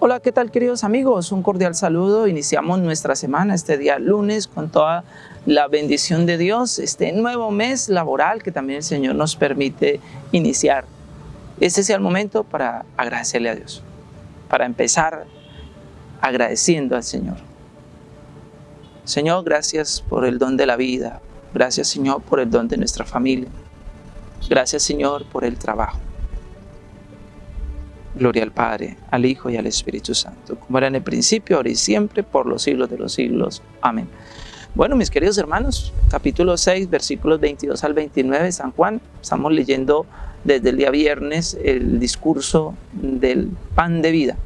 Hola, ¿qué tal queridos amigos? Un cordial saludo. Iniciamos nuestra semana este día lunes con toda la bendición de Dios, este nuevo mes laboral que también el Señor nos permite iniciar. Este sea el momento para agradecerle a Dios, para empezar agradeciendo al Señor. Señor, gracias por el don de la vida. Gracias, Señor, por el don de nuestra familia. Gracias, Señor, por el trabajo. Gloria al Padre, al Hijo y al Espíritu Santo, como era en el principio, ahora y siempre, por los siglos de los siglos. Amén. Bueno, mis queridos hermanos, capítulo 6, versículos 22 al 29 de San Juan. Estamos leyendo desde el día viernes el discurso del pan de vida.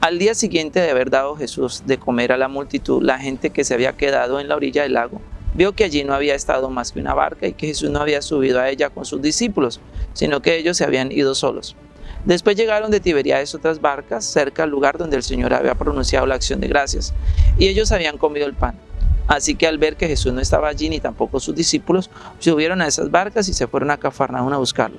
Al día siguiente de haber dado Jesús de comer a la multitud, la gente que se había quedado en la orilla del lago vio que allí no había estado más que una barca y que Jesús no había subido a ella con sus discípulos, sino que ellos se habían ido solos. Después llegaron de Tiberiades otras barcas cerca al lugar donde el Señor había pronunciado la acción de gracias, y ellos habían comido el pan. Así que al ver que Jesús no estaba allí ni tampoco sus discípulos, subieron a esas barcas y se fueron a Cafarnaúm a buscarlo.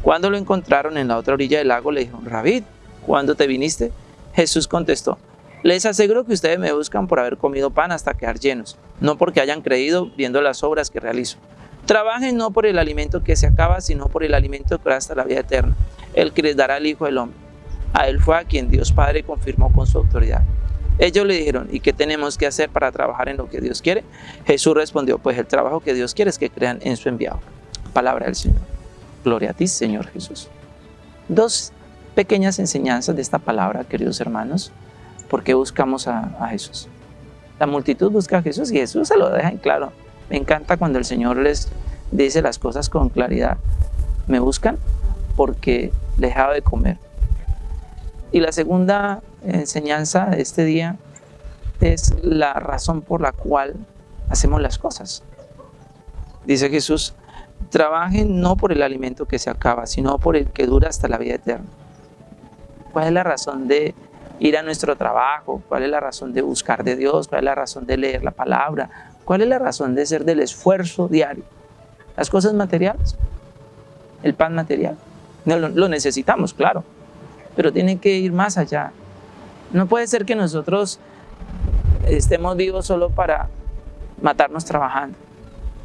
Cuando lo encontraron en la otra orilla del lago, le dijeron, Rabid, ¿cuándo te viniste? Jesús contestó, les aseguro que ustedes me buscan por haber comido pan hasta quedar llenos, no porque hayan creído viendo las obras que realizo. Trabajen no por el alimento que se acaba, sino por el alimento que hasta la vida eterna, el que les dará el Hijo del Hombre. A él fue a quien Dios Padre confirmó con su autoridad. Ellos le dijeron, ¿y qué tenemos que hacer para trabajar en lo que Dios quiere? Jesús respondió, pues el trabajo que Dios quiere es que crean en su enviado. Palabra del Señor. Gloria a ti, Señor Jesús. Dos pequeñas enseñanzas de esta palabra, queridos hermanos. ¿Por qué buscamos a, a Jesús? La multitud busca a Jesús y Jesús se lo deja en claro. Me encanta cuando el Señor les dice las cosas con claridad. Me buscan porque dejaba de comer. Y la segunda enseñanza de este día es la razón por la cual hacemos las cosas. Dice Jesús, trabajen no por el alimento que se acaba, sino por el que dura hasta la vida eterna. ¿Cuál es la razón de ir a nuestro trabajo? ¿Cuál es la razón de buscar de Dios? ¿Cuál es la razón de leer la palabra? ¿Cuál es la razón de ser del esfuerzo diario? Las cosas materiales, el pan material. Lo, necesitamos, claro, pero tiene que ir más allá. No puede ser que nosotros estemos vivos solo para matarnos trabajando.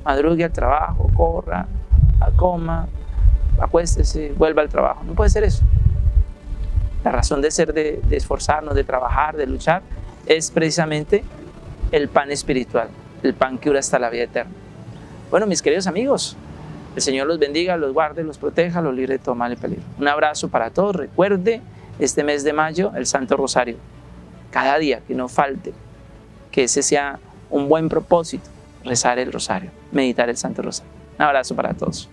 Madrugue al trabajo, corra, coma, acuéstese, vuelva al trabajo. No puede ser eso. La razón de ser, de esforzarnos, de trabajar, de luchar, es precisamente el pan espiritual el pan que dura hasta la vida eterna. Bueno, mis queridos amigos, el Señor los bendiga, los guarde, los proteja, los libre de todo mal y peligro. Un abrazo para todos. Recuerde este mes de mayo el Santo Rosario. Cada día, que no falte, que ese sea un buen propósito, rezar el Rosario, meditar el Santo Rosario. Un abrazo para todos.